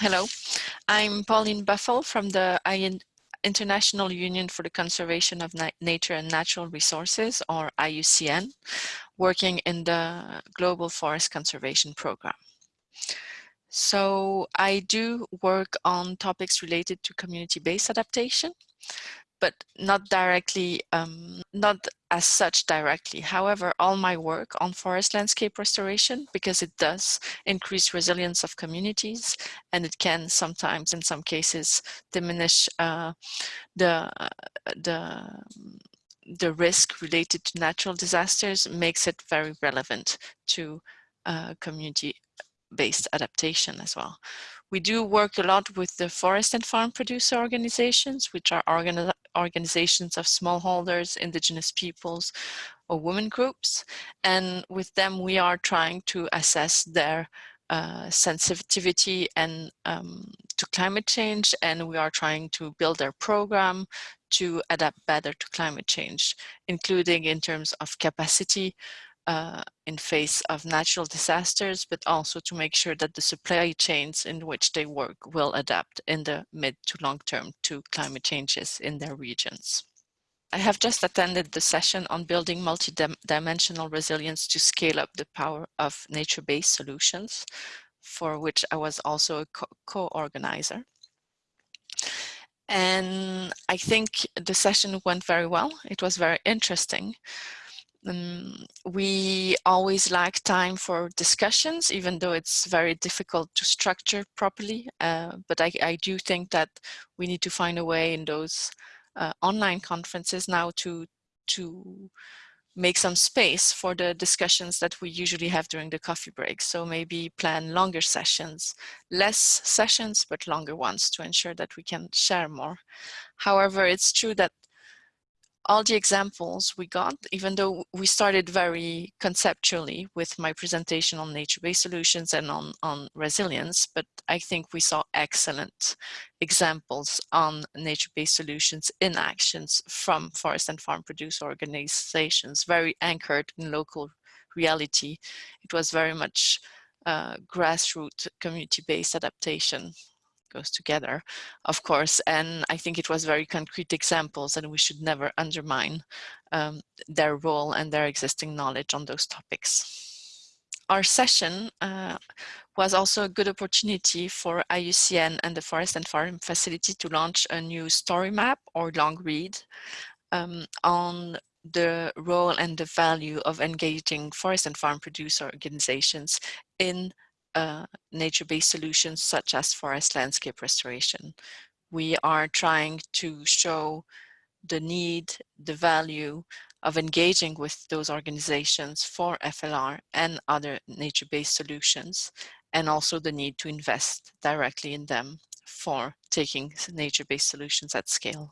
Hello, I'm Pauline Buffle from the International Union for the Conservation of Na Nature and Natural Resources, or IUCN, working in the Global Forest Conservation Program. So I do work on topics related to community-based adaptation, but not directly, um, not as such directly. However, all my work on forest landscape restoration, because it does increase resilience of communities, and it can sometimes, in some cases, diminish uh, the, the, the risk related to natural disasters, makes it very relevant to uh, community-based adaptation as well. We do work a lot with the forest and farm producer organizations, which are organi organizations of smallholders, indigenous peoples, or women groups. And with them, we are trying to assess their uh, sensitivity and um, to climate change, and we are trying to build their program to adapt better to climate change, including in terms of capacity, uh, in face of natural disasters, but also to make sure that the supply chains in which they work will adapt in the mid to long term to climate changes in their regions. I have just attended the session on building multi-dimensional resilience to scale up the power of nature-based solutions, for which I was also a co-organizer. and I think the session went very well. It was very interesting. Um, we always lack time for discussions, even though it's very difficult to structure properly. Uh, but I, I, do think that we need to find a way in those uh, online conferences now to, to make some space for the discussions that we usually have during the coffee break. So maybe plan longer sessions, less sessions, but longer ones to ensure that we can share more. However, it's true that all the examples we got, even though we started very conceptually with my presentation on nature-based solutions and on, on resilience, but I think we saw excellent examples on nature-based solutions in actions from forest and farm producer organizations, very anchored in local reality. It was very much uh, grassroots community-based adaptation goes together, of course. And I think it was very concrete examples and we should never undermine um, their role and their existing knowledge on those topics. Our session uh, was also a good opportunity for IUCN and the Forest and Farm Facility to launch a new story map or long read um, on the role and the value of engaging forest and farm producer organizations in uh, nature-based solutions such as forest landscape restoration. We are trying to show the need, the value of engaging with those organizations for FLR and other nature-based solutions, and also the need to invest directly in them for taking nature-based solutions at scale.